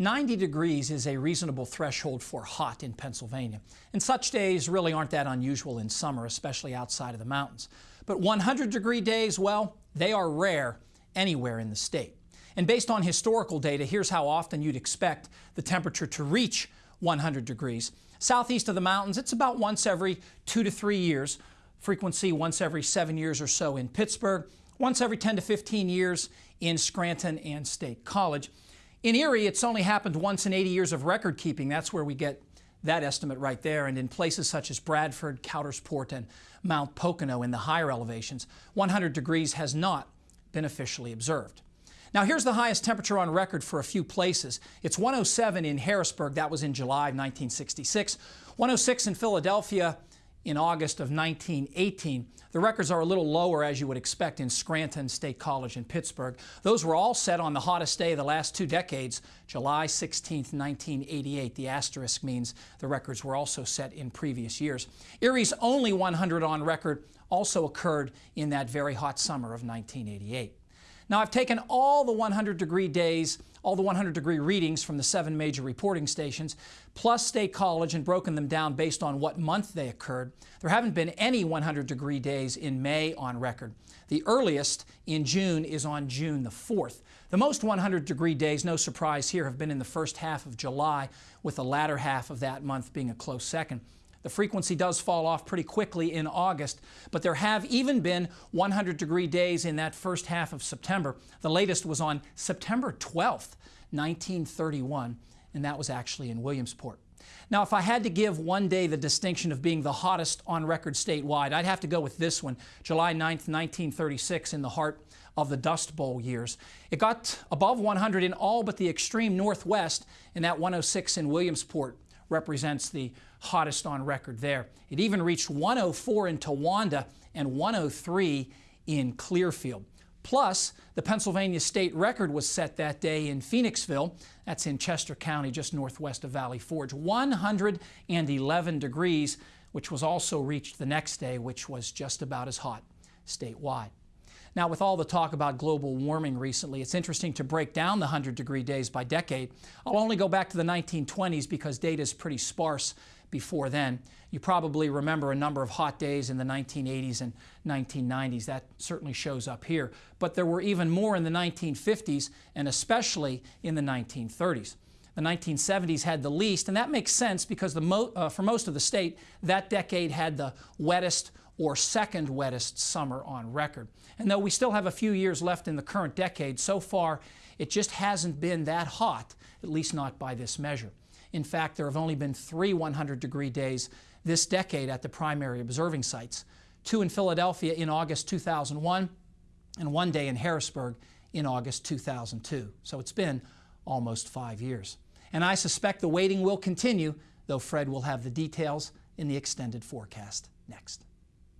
90 degrees is a reasonable threshold for hot in Pennsylvania, and such days really aren't that unusual in summer, especially outside of the mountains. But 100 degree days, well, they are rare anywhere in the state. And based on historical data, here's how often you'd expect the temperature to reach 100 degrees. Southeast of the mountains, it's about once every two to three years. Frequency once every seven years or so in Pittsburgh, once every 10 to 15 years in Scranton and State College. In Erie, it's only happened once in 80 years of record keeping. That's where we get that estimate right there. And in places such as Bradford, Coudersport, and Mount Pocono in the higher elevations, 100 degrees has not been officially observed. Now here's the highest temperature on record for a few places. It's 107 in Harrisburg, that was in July of 1966. 106 in Philadelphia, in August of 1918. The records are a little lower, as you would expect, in Scranton State College in Pittsburgh. Those were all set on the hottest day of the last two decades, July 16, 1988. The asterisk means the records were also set in previous years. Erie's only 100 on record also occurred in that very hot summer of 1988. Now I've taken all the 100 degree days, all the 100 degree readings from the seven major reporting stations, plus State College and broken them down based on what month they occurred. There haven't been any 100 degree days in May on record. The earliest in June is on June the 4th. The most 100 degree days, no surprise here, have been in the first half of July, with the latter half of that month being a close second. The frequency does fall off pretty quickly in August, but there have even been 100 degree days in that first half of September. The latest was on September 12th, 1931, and that was actually in Williamsport. Now, if I had to give one day the distinction of being the hottest on record statewide, I'd have to go with this one, July 9th, 1936, in the heart of the Dust Bowl years. It got above 100 in all but the extreme northwest, and that 106 in Williamsport represents the hottest on record there. It even reached 104 in Towanda and 103 in Clearfield. Plus, the Pennsylvania state record was set that day in Phoenixville, that's in Chester County, just northwest of Valley Forge, 111 degrees, which was also reached the next day, which was just about as hot statewide. Now, with all the talk about global warming recently, it's interesting to break down the 100 degree days by decade. I'll only go back to the 1920s because data is pretty sparse before then. You probably remember a number of hot days in the 1980s and 1990s. That certainly shows up here. But there were even more in the 1950s and especially in the 1930s. The 1970s had the least, and that makes sense because mo uh, for most of the state, that decade had the wettest or second wettest summer on record. And though we still have a few years left in the current decade, so far it just hasn't been that hot, at least not by this measure. In fact, there have only been three 100 degree days this decade at the primary observing sites, two in Philadelphia in August 2001 and one day in Harrisburg in August 2002. So it's been almost five years. And I suspect the waiting will continue, though Fred will have the details in the extended forecast next.